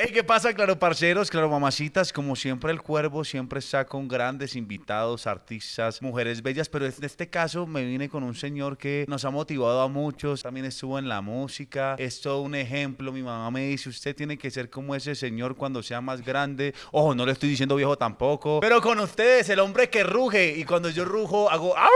Hey, ¿qué pasa, claro, parceros, claro, mamacitas? Como siempre, el cuervo siempre está con grandes invitados, artistas, mujeres bellas, pero en este caso me vine con un señor que nos ha motivado a muchos, también estuvo en la música, es todo un ejemplo. Mi mamá me dice, usted tiene que ser como ese señor cuando sea más grande. Ojo, no le estoy diciendo viejo tampoco, pero con ustedes, el hombre que ruge, y cuando yo rujo, hago ¡Au!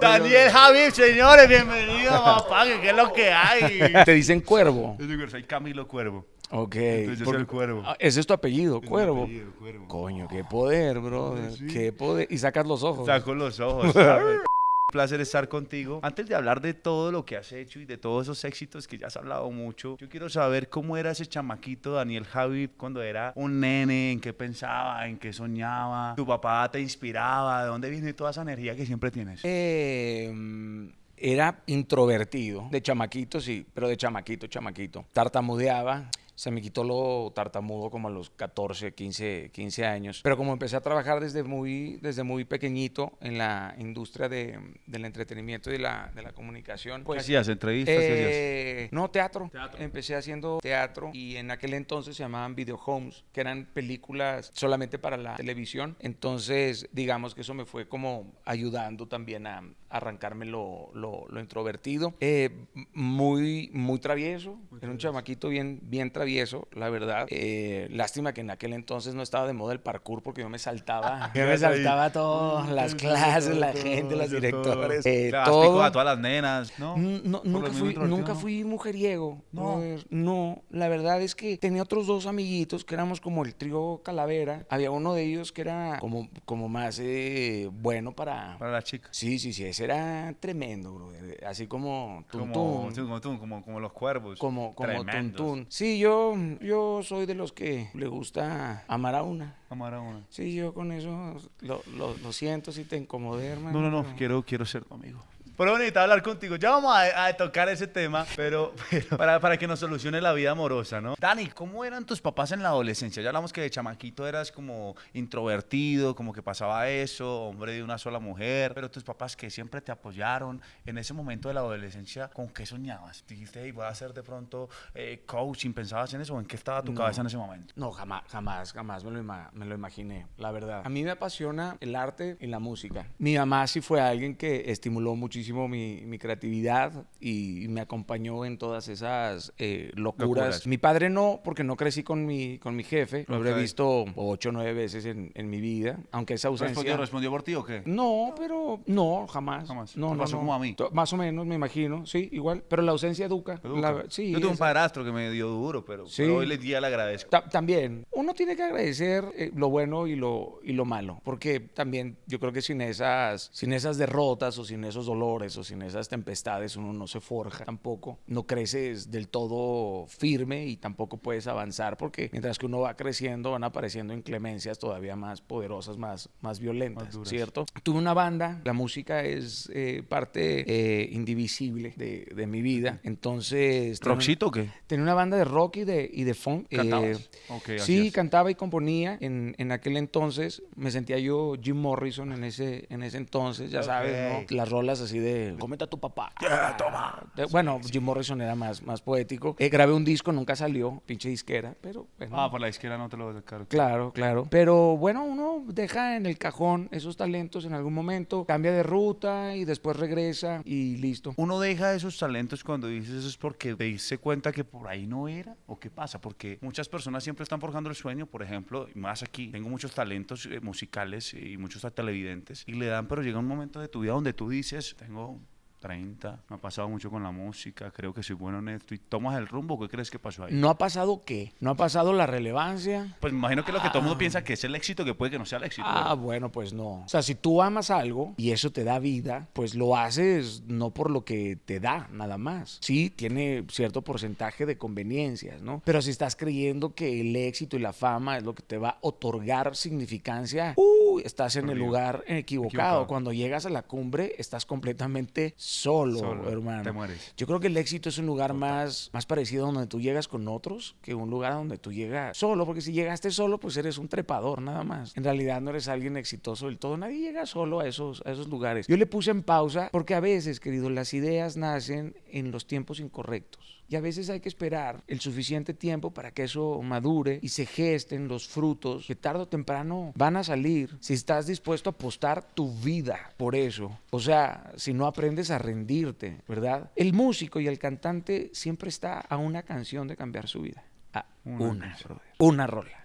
Daniel Javi, señores, bienvenido, papá, que qué es lo que hay. Te dicen cuervo. Yo digo, soy Camilo Cuervo. Ok. Entonces yo Por- soy el cuervo. Ah, Ese es tu apellido, cuervo. apellido, Cuervo. Coño, qué poder, bro. Sí. Qué poder. Y sacas los ojos. Saco los ojos. ¿sabes? Un placer estar contigo. Antes de hablar de todo lo que has hecho y de todos esos éxitos que ya has hablado mucho, yo quiero saber cómo era ese chamaquito Daniel Javid cuando era un nene, en qué pensaba, en qué soñaba, tu papá te inspiraba, de dónde viene toda esa energía que siempre tienes. Eh, era introvertido. De chamaquito, sí, pero de chamaquito, chamaquito. Tartamudeaba. Se me quitó lo tartamudo como a los 14, 15, 15 años. Pero como empecé a trabajar desde muy, desde muy pequeñito en la industria de, del entretenimiento y de la, de la comunicación, ¿Qué pues hacías? ¿Entrevistas? ¿Qué hacías? Eh, no, teatro. Empecé haciendo teatro y en aquel entonces se llamaban video homes, que eran películas solamente para la televisión. Entonces, digamos que eso me fue como ayudando también a arrancarme lo, lo- lo introvertido. Eh, muy, muy travieso. Era un chamaquito bien, bien travieso, la verdad. Eh, lástima que en aquel entonces no estaba de moda el parkour porque yo me saltaba. Yo me saltaba todas las clases, la gente, los directores. eh, todo. a todas las nenas, ¿no? Mm, nunca, fui, nunca fui mujeriego. No. no, la verdad es que tenía otros dos amiguitos que éramos como el trío Calavera. Había uno de ellos que era como, como más eh, bueno para... Para la chica. Sí, sí, sí, ese era tremendo, brother. Así como Como, Tuntún. como, como, como los cuervos. Como, como. Tuntún. Sí, yo, yo soy de los que le gusta amar a una. Amar a una. Sí, yo con eso lo, lo- lo siento si te incomodé, hermano. No, no, no, quiero, quiero ser tu amigo. Pero bonita hablar contigo. Ya vamos a, a tocar ese tema, pero, pero para, para que nos solucione la vida amorosa, ¿no? Dani, ¿cómo eran tus papás en la adolescencia? Ya hablamos que de chamaquito eras como introvertido, como que pasaba eso, hombre de una sola mujer, pero tus papás que siempre te apoyaron en ese momento de la adolescencia, ¿con qué soñabas? Dijiste, hey, voy a ser de pronto eh, coaching, ¿pensabas en eso? ¿O en qué estaba tu No. cabeza en ese momento? No, jamás, jamás, jamás me lo, ima- me lo imaginé, la verdad. A mí me apasiona el arte y la música. Mi mamá sí fue alguien que estimuló muchísimo mi, mi creatividad y, me acompañó en todas esas eh, locuras. Locuras. Mi padre no, porque no crecí con mi, con mi jefe. Lo habré Ok. visto ocho o nueve veces en, en mi vida, aunque esa ausencia... ¿Respondió, ¿Respondió por ti o qué? No, pero no, jamás. Jamás. No, Te no, pasó no. como a mí. To- Más o menos, me imagino, sí, igual. Pero la ausencia educa. Educa. La- sí, Yo tuve un esa- padrastro que me dio duro, pero, Sí. pero hoy le día le agradezco. Ta- también, uno tiene que agradecer eh, lo bueno y lo, y lo malo, porque también yo creo que sin esas, sin esas derrotas o sin esos dolores o sin esas tempestades uno no se forja tampoco, no creces del todo firme y tampoco puedes avanzar porque mientras que uno va creciendo van apareciendo inclemencias todavía más poderosas, más, más violentas, Más. ¿cierto? Tuve una banda, la música es eh, parte eh, indivisible de, de mi vida, entonces... ¿Roxito o qué? Tenía una banda de rock y de, y de funk. Eh, Ok, sí, cantaba y componía. En, en aquel entonces me sentía yo Jim Morrison en ese, en ese entonces, ya sabes, Ok. ¿no? Las rolas así de comenta a tu papá. Ya, toma. De- bueno, Jim Morrison era más, más poético. Eh, grabé un disco, nunca salió, pinche disquera, pero bueno. Ah, por la izquierda no te lo voy a sacar. Claro, claro. Pero bueno, uno deja en el cajón esos talentos en algún momento, cambia de ruta y después regresa y listo. Uno deja esos talentos cuando dices eso es porque te diste cuenta que por ahí no era o qué pasa, porque muchas personas siempre están forjando el sueño, por ejemplo, más aquí, tengo muchos talentos eh, musicales y muchos televidentes y le dan, pero llega un momento de tu vida donde tú dices, tengo 30, me ha pasado mucho con la música, creo que soy bueno en esto y tomas el rumbo, ¿qué crees que pasó ahí? ¿No ha pasado qué? ¿No ha pasado la relevancia? Pues me imagino que lo que todo el mundo piensa que es el éxito, que puede que no sea el éxito. Ah, ¿verdad? bueno, pues no. O sea, si tú amas algo y eso te da vida, pues lo haces no por lo que te da, nada más. Sí, tiene cierto porcentaje de conveniencias, ¿no? Pero si estás creyendo que el éxito y la fama es lo que te va a otorgar significancia, uh, estás en el lugar equivocado. Equivocado. Cuando llegas a la cumbre, estás completamente solo, Solo, hermano. te mueres. Yo creo que el éxito es un lugar más, más parecido a donde tú llegas con otros que un lugar donde tú llegas solo, porque si llegaste solo, pues eres un trepador nada más. En realidad no eres alguien exitoso del todo. Nadie llega solo a esos, a esos lugares. Yo le puse en pausa porque a veces, querido, las ideas nacen en los tiempos incorrectos. Y a veces hay que esperar el suficiente tiempo para que eso madure y se gesten los frutos que tarde o temprano van a salir si estás dispuesto a apostar tu vida por eso. O sea, si no aprendes a rendirte, ¿verdad? El músico y el cantante siempre está a una canción de cambiar su vida. A una, una rola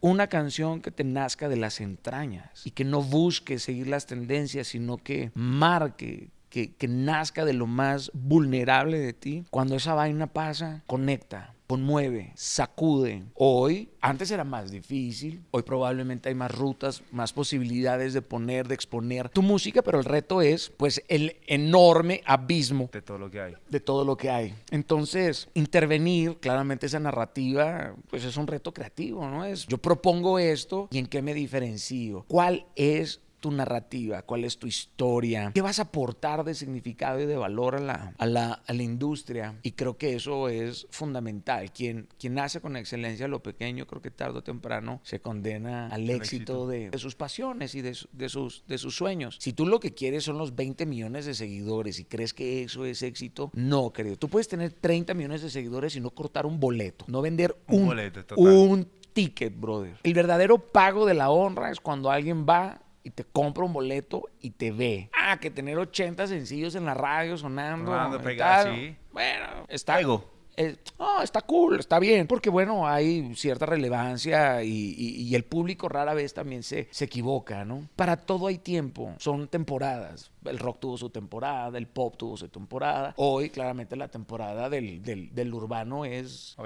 una canción que te nazca de las entrañas y que no busque seguir las tendencias, sino que marque, que, nazca de lo más vulnerable de ti, cuando esa vaina pasa, conecta, conmueve, sacude. Hoy, antes era más difícil, hoy probablemente hay más rutas, más posibilidades de poner, de exponer tu música, pero el reto es pues el enorme abismo de todo lo que hay. De todo lo que hay. Entonces, intervenir, claramente esa narrativa, pues es un reto creativo, ¿no? Es yo propongo esto y en qué me diferencio. ¿Cuál es tu narrativa, cuál es tu historia, qué vas a aportar de significado y de valor a la, a la, a la industria. Y creo que eso es fundamental. Quien, quien nace con excelencia lo pequeño, creo que tarde o temprano se condena al éxito, De, de, sus pasiones y de, de, sus, de sus sueños. Si tú lo que quieres son los 20 millones de seguidores y crees que eso es éxito, no, querido. Tú puedes tener 30 millones de seguidores y no cortar un boleto, no vender un, un boleto, total. un ticket, brother. El verdadero pago de la honra es cuando alguien va y te compra un boleto y te ve. Ah, que tener 80 sencillos en la radio sonando. sonando sí. Bueno, está. Ego oh, está cool, está bien, porque bueno, hay cierta relevancia y, el público rara vez también se, se equivoca, ¿no? Para todo hay tiempo, son temporadas. El rock tuvo su temporada, el pop tuvo su temporada. Hoy, claramente, la temporada del, del, urbano es,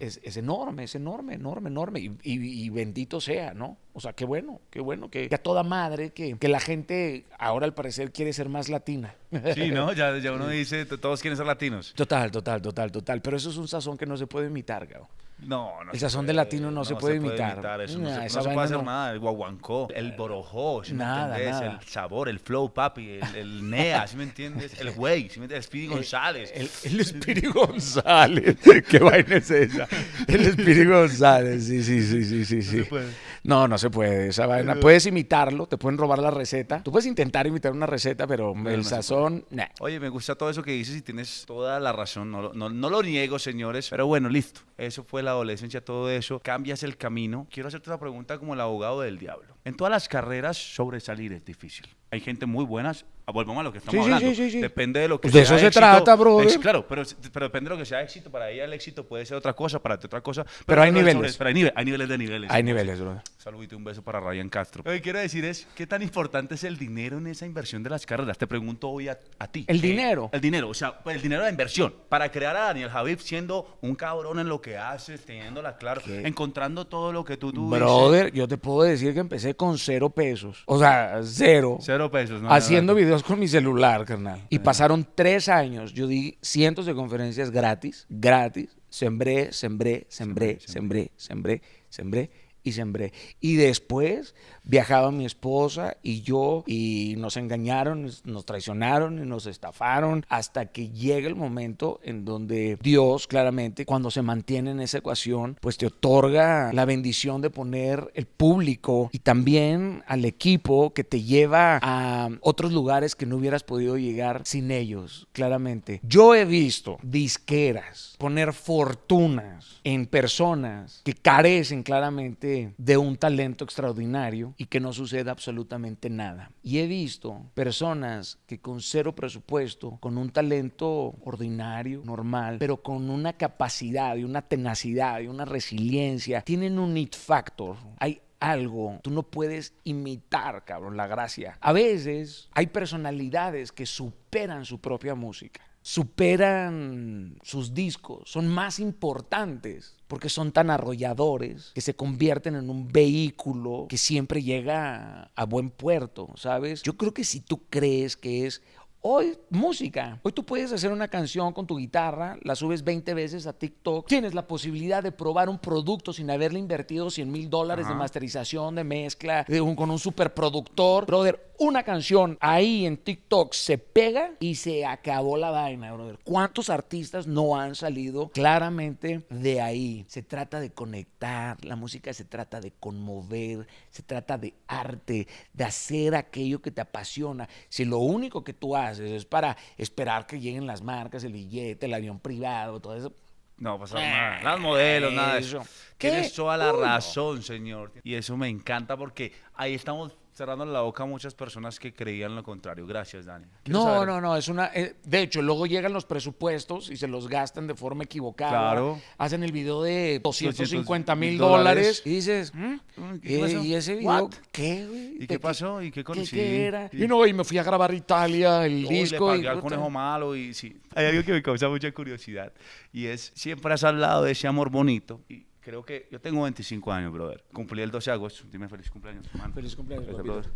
es, es enorme, es enorme, enorme, enorme. Y, y, bendito sea, ¿no? O sea, qué bueno, qué bueno, que, a toda madre, que, que, la gente ahora al parecer quiere ser más latina. Sí, ¿no? Ya, ya uno dice, todos quieren ser latinos. Total, total, total, total. Pero eso es un sazón que no se puede imitar, Gabo. No, no. El sazón de latino no, se, puede, imitar. Eso no, se, puede hacer nada. El guaguancó, el borojó, ¿sí nada, me entiendes? El sabor, el flow, papi, el, nea, ¿sí me entiendes? El güey, ¿sí me entiendes? El Speedy González. El, Speedy González. ¿Qué vaina es esa? El Speedy González, sí, sí, sí, sí, sí. sí. No, se puede. no, no se puede. Esa vaina. Puedes imitarlo, te pueden robar la receta. Tú puedes intentar imitar una receta, pero el sazón, nah. Oye, me gusta todo eso que dices y tienes toda la razón. No, no, no lo niego, señores. Pero bueno, listo. Eso fue la adolescencia, todo eso. Cambias el camino. Quiero hacerte una pregunta como el abogado del diablo. En todas las carreras, sobresalir es difícil. Hay gente muy buena, volvemos a lo que estamos hablando. depende de lo que pues De eso se trata, bro. claro, pero, pero, depende de lo que sea éxito. Para ella el éxito puede ser otra cosa, para ti otra cosa. Pero, hay niveles. pero hay, niveles de niveles. Hay niveles, bro. Saludito, un beso para Ryan Castro. Lo que quiero decir es, ¿qué tan importante es el dinero en esa inversión de las carreras? Te pregunto hoy a, ti. ¿El dinero? El dinero, o sea, el dinero de inversión. Para crear a Daniel Javif siendo un cabrón en lo que hace, teniéndola claro, encontrando todo lo que tú tuviste. Brother, yo te puedo decir que empecé con cero pesos. O sea, cero. Cero pesos, ¿no? haciendo videos con mi celular, carnal. Y pasaron tres años. Yo di cientos de conferencias gratis, gratis. Sembré, sembré, sembré, sembré, sembré, sembré y sembré. Y después viajaba mi esposa y yo y nos engañaron, nos traicionaron y nos estafaron hasta que llega el momento en donde Dios claramente cuando se mantiene en esa ecuación pues te otorga la bendición de poner el público y también al equipo que te lleva a otros lugares que no hubieras podido llegar sin ellos, claramente. Yo he visto disqueras poner fortunas en personas que carecen claramente de un talento extraordinario y que no suceda absolutamente nada. Y he visto personas que con cero presupuesto, con un talento ordinario, normal, pero con una capacidad y una tenacidad y una resiliencia, tienen un it factor. Hay algo, tú no puedes imitar, cabrón, la gracia. A veces hay personalidades que superan su propia música superan sus discos, son más importantes porque son tan arrolladores que se convierten en un vehículo que siempre llega a buen puerto, ¿sabes? Yo creo que si tú crees que es Hoy, música. Hoy tú puedes hacer una canción con tu guitarra, la subes 20 veces a TikTok. Tienes la posibilidad de probar un producto sin haberle invertido 100 mil dólares de masterización, de mezcla, de un, con un superproductor. Brother, una canción ahí en TikTok se pega y se acabó la vaina, brother. ¿Cuántos artistas no han salido claramente de ahí? Se trata de conectar, la música se trata de conmover, se trata de arte, de hacer aquello que te apasiona. Si lo único que tú haces eso es para esperar que lleguen las marcas, el billete, el avión privado, todo eso. No pasa nada. Las modelos, nada de eso. Tienes toda la razón, señor. Y eso me encanta porque ahí estamos cerrando la boca a muchas personas que creían lo contrario. Gracias, Dani. Quiero No, saber- no, no, es una... eh, de hecho, luego llegan los presupuestos y se los gastan de forma equivocada. Claro. Hacen el video de 250 mil 200 dólares. y dices, ¿mm? Uy, ¿qué ¿Y, pasó? y ese video What? qué, güey? ¿Y ¿De qué pasó? ¿Y qué ¿Qué, conocí? qué era? Sí. Y no, y me fui a grabar Italia, el disco. le y pagué al puta. conejo malo y sí. Hay algo que me causa mucha curiosidad y es, siempre has hablado de ese amor bonito y creo que yo tengo 25 años, brother. Cumplí el 12 de agosto. Dime feliz cumpleaños, hermano. Feliz cumpleaños, Gracias, brother.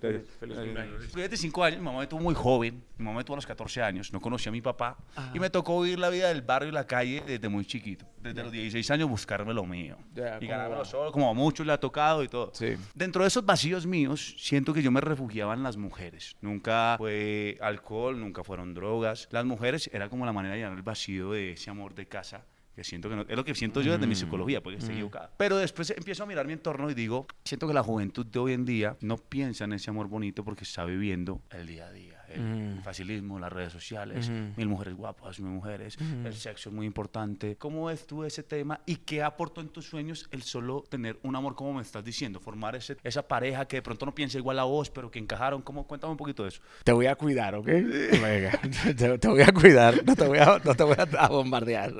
feliz- feliz cumpleaños. Cumplí 25 años, mi mamá me tuvo muy joven, mi mamá me tuvo a los 14 años, no conocía a mi papá Ajá. y me tocó vivir la vida del barrio y la calle desde muy chiquito. Desde los 16 años buscarme lo mío Ya, y ¿cómo ganármelo solo, como a muchos le ha tocado y todo. Sí. Dentro de esos vacíos míos, siento que yo me refugiaba en las mujeres. Nunca fue alcohol, nunca fueron drogas. Las mujeres era como la manera de llenar el vacío de ese amor de casa. Que siento que no, es lo que siento yo desde mi psicología, porque estoy equivocada. Pero después empiezo a mirar mi entorno y digo, siento que la juventud de hoy en día no piensa en ese amor bonito porque está viviendo el día a día. El Mm. facilismo, las redes sociales, Ujú. mil mujeres guapas, mil mujeres, el sexo es muy importante. ¿Cómo ves tú ese tema y qué aportó en tus sueños el solo tener un amor como me estás diciendo? Formar ese, esa pareja que de pronto no piensa igual a vos, pero que encajaron. ¿Cómo? Cuéntame un poquito de eso. Te voy a cuidar, ¿ok? Venga, te, te voy a cuidar, no te voy a, no te voy a, a bombardear.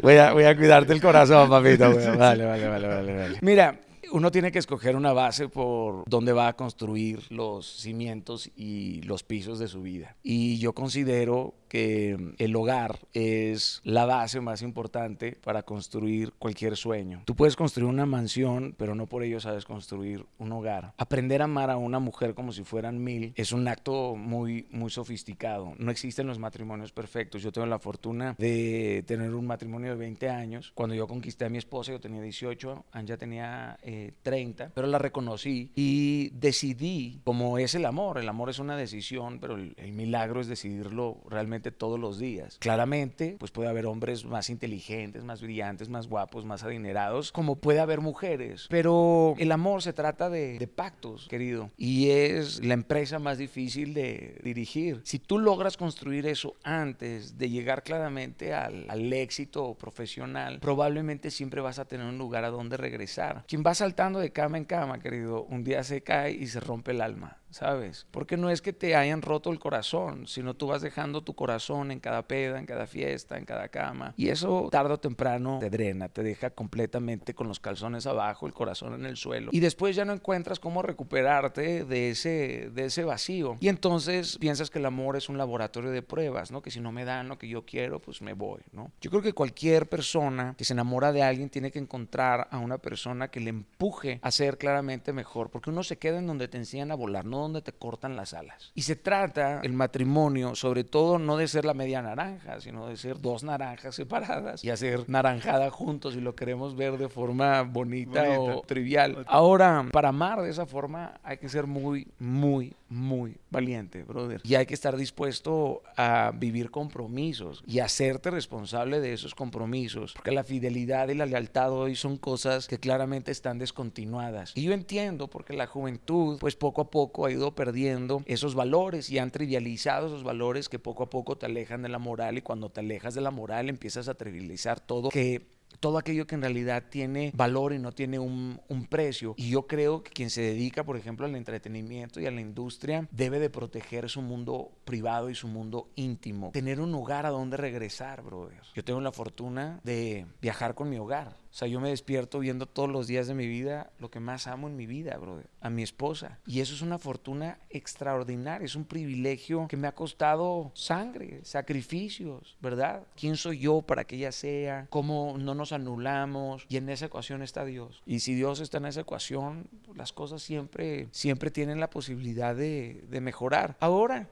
Voy a, voy a cuidarte el corazón, papito. Vale, vale, vale, vale, vale. Mira, uno tiene que escoger una base por donde va a construir los cimientos y los pisos de su vida. Y yo considero que el hogar es la base más importante para construir cualquier sueño. Tú puedes construir una mansión, pero no por ello sabes construir un hogar. Aprender a amar a una mujer como si fueran mil es un acto muy, muy sofisticado. No existen los matrimonios perfectos. Yo tengo la fortuna de tener un matrimonio de 20 años. Cuando yo conquisté a mi esposa, yo tenía 18, Anja tenía eh, 30, pero la reconocí y decidí, como es el amor, el amor es una decisión, pero el milagro es decidirlo realmente todos los días. Claramente, pues puede haber hombres más inteligentes, más brillantes, más guapos, más adinerados, como puede haber mujeres, pero el amor se trata de, de pactos, querido, y es la empresa más difícil de dirigir. Si tú logras construir eso antes de llegar claramente al, al éxito profesional, probablemente siempre vas a tener un lugar a donde regresar. Quien va saltando de cama en cama, querido, un día se cae y se rompe el alma. ¿Sabes? Porque no es que te hayan roto el corazón, sino tú vas dejando tu corazón en cada peda, en cada fiesta, en cada cama. Y eso tarde o temprano te drena, te deja completamente con los calzones abajo, el corazón en el suelo. Y después ya no encuentras cómo recuperarte de ese, de ese vacío. Y entonces piensas que el amor es un laboratorio de pruebas, ¿no? Que si no me dan lo que yo quiero, pues me voy, ¿no? Yo creo que cualquier persona que se enamora de alguien tiene que encontrar a una persona que le empuje a ser claramente mejor, porque uno se queda en donde te enseñan a volar, no donde te cortan las alas. Y se trata el matrimonio, sobre todo, no de ser la media naranja, sino de ser dos naranjas separadas y hacer naranjada juntos si lo queremos ver de forma bonita, Bonita. o trivial. Ahora, para amar de esa forma hay que ser muy, muy, muy valiente, brother. Y hay que estar dispuesto a vivir compromisos y hacerte responsable de esos compromisos, porque la fidelidad y la lealtad hoy son cosas que claramente están descontinuadas. Y yo entiendo porque la juventud, pues poco a poco ha ido perdiendo esos valores y han trivializado esos valores que poco a poco te alejan de la moral y cuando te alejas de la moral empiezas a trivializar todo que todo aquello que en realidad tiene valor y no tiene un, precio. Y yo creo que quien se dedica, por ejemplo, al entretenimiento y a la industria, debe de proteger su mundo privado y su mundo íntimo. Tener un hogar a donde regresar, brother. Yo tengo la fortuna de viajar con mi hogar. O sea, yo me despierto viendo todos los días de mi vida lo que más amo en mi vida, brother, a mi esposa. Y eso es una fortuna extraordinaria, es un privilegio que me ha costado sangre, sacrificios, ¿verdad? ¿Quién soy yo para que ella sea? ¿Cómo no nos anulamos? Y en esa ecuación está Dios. Y si Dios está en esa ecuación, las cosas siempre, siempre tienen la posibilidad de, de mejorar. Ahora,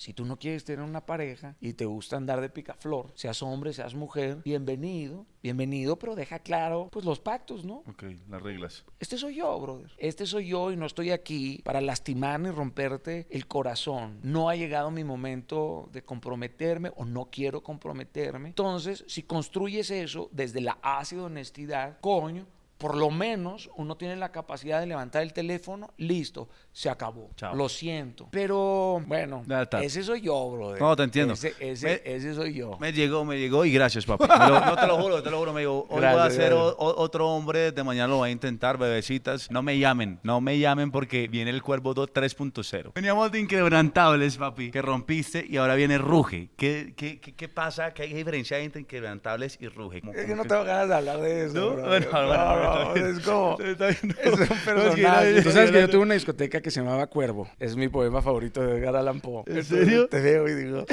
si tú no quieres tener una pareja y te gusta andar de picaflor, seas hombre, seas mujer, bienvenido, bienvenido, pero deja claro, pues los pactos, ¿no? Ok, las reglas. Este soy yo, brother. Este soy yo y no estoy aquí para lastimar ni romperte el corazón. No ha llegado mi momento de comprometerme o no quiero comprometerme. Entonces, si construyes eso desde la ácida honestidad, coño, por lo menos uno tiene la capacidad de levantar el teléfono, listo, se acabó. Chao. Lo siento. Pero bueno, ese soy yo, brother. No, te entiendo. Ese, ese, Me- ese soy yo. Me llegó, me llegó y gracias, lo- no te lo juro, te lo juro. Me digo, hoy voy a ser o- otro hombre, de mañana lo voy a intentar, bebecitas. No me llamen, no me llamen porque viene el Cuervo 2 3.0. Veníamos de inquebrantables, papi, que rompiste y ahora viene Ruge. ¿Qué, qué, qué, qué pasa? ¿Qué hay diferencia entre inquebrantables y Ruge? Como- Es que no tengo ganas de hablar de eso. ¿No? bueno, bueno, No, es como. Es un personaje. Tú sabes que yo tuve una discoteca que se llamaba Cuervo. Es mi poema favorito de Edgar Allan Poe. ¿En serio? Te veo y digo,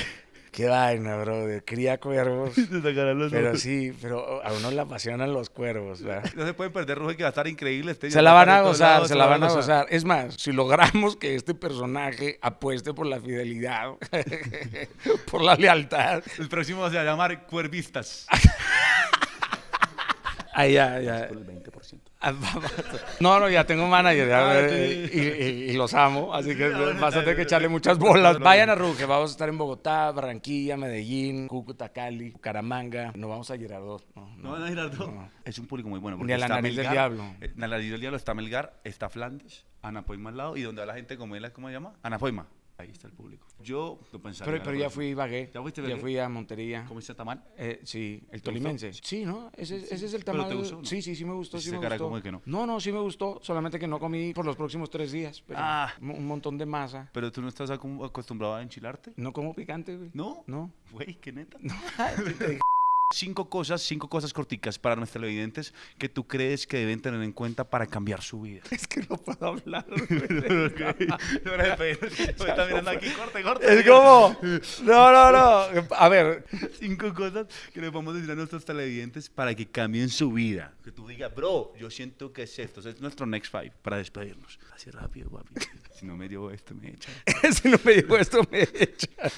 qué vaina, brother. Cría cuervos. Los Pero ojos. sí, pero a uno le apasionan los cuervos, ¿verdad? No se pueden perder Ruge, que va a estar increíble. Este Se la van a gozar, lados, se la van a gozar. Es más, si logramos que este personaje apueste por la fidelidad, por la lealtad, El próximo se va a llamar Cuervistas. Ahí ya, ya. Ah, No, no, ya tengo manager ya, Ah, eh, y, y- y los amo, así que ah, vas a tener que bien. echarle muchas bolas. Vayan a Ruge, vamos a estar en Bogotá, Barranquilla, Medellín, Cúcuta, Cali, Bucaramanga. No vamos a Girardot. No, No van a Girardot. no. Es un público muy bueno. Ni porque a la nariz del diablo. eh, En la nariz del diablo está Melgar, está Flandes, Ana Poima al lado y donde va la gente como él, ¿cómo se llama? Ana Poima. Ahí está el público. Yo lo pensaría. Pero, pero ya fui y vagué. ¿Ya fuiste Ya Ibagué? fui a Montería. ¿Comiste tamal? Eh, sí, el ¿Te tolimense. Sí, ¿no? Ese, ese es el ¿Pero tamal. te gustó no? Sí, sí, sí me gustó, sí me cara gustó. como que no. no, no, sí me gustó, solamente que no comí por los próximos tres días. Pero Ah. un montón de masa. ¿Pero tú no estás acostumbrado a enchilarte? No como picante, güey. ¿No? No. Güey, qué neta. Cinco cosas, cinco cosas corticas para nuestros televidentes que tú crees que deben tener en cuenta para cambiar su vida. Es que no puedo hablar. Es como. No, no, no. A ver, Cinco cosas que le a decir a nuestros televidentes para que cambien su vida. Que tú digas, bro, yo siento que es esto. Es nuestro next five para despedirnos. Así rápido, papi. Si no me dio esto, me echan. si no me dijo esto, me echan.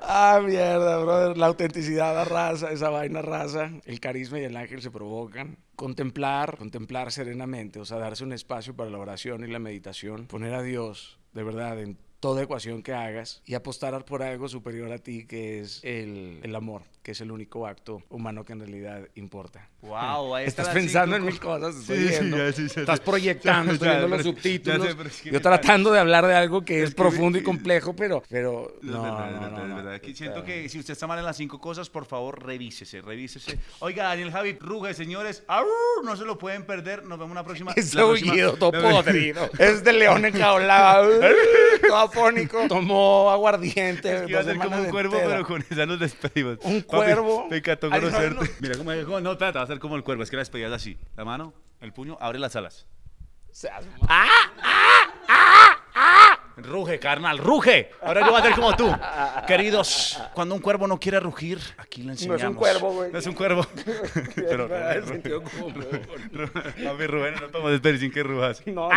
Ah, mierda, brother. La autenticidad, la raza, esa vaina raza, el carisma y el ángel se provocan. Contemplar, contemplar serenamente, o sea, darse un espacio para la oración y la meditación, poner a Dios, de verdad, en toda ecuación que hagas y apostar por algo superior a ti, que es el, el amor, que es el único acto humano que en realidad importa. Wow, ahí Estás pensando en mil cosas. estoy Sí, sí, viendo. ya, sí, ya, Estás proyectando, estoy viendo los es subtítulos. es Yo tratando de hablar de algo que es, profundo y complejo, pero, pero Es no, es no, es siento que si usted está mal en las cinco cosas, por favor, revísese, revísese. Oiga, Daniel Javi, Ruge, señores, no se lo pueden perder. Nos vemos la próxima. Próxima- aullido todo podrido. Es de león enjaulado. todo afónico. Tomó aguardiente. Es iba a ser como un cuervo, pero con esa nos despedimos. Un cuervo. Me encantó Ay, no, conocerte. no. Mira cómo cómo- No, trata, va a ser como el cuervo. Es que la despedida es así. La mano, el puño, abre las alas. Seas Ruge, carnal, ruge. Ahora yo voy a ser como tú. Queridos, cuando un cuervo no quiere rugir, aquí le enseñamos. cuervo, güey. No es un cuervo. Pero, el sentido común. a ver, Rubén, no podemos despedir sin que rujas. No, no.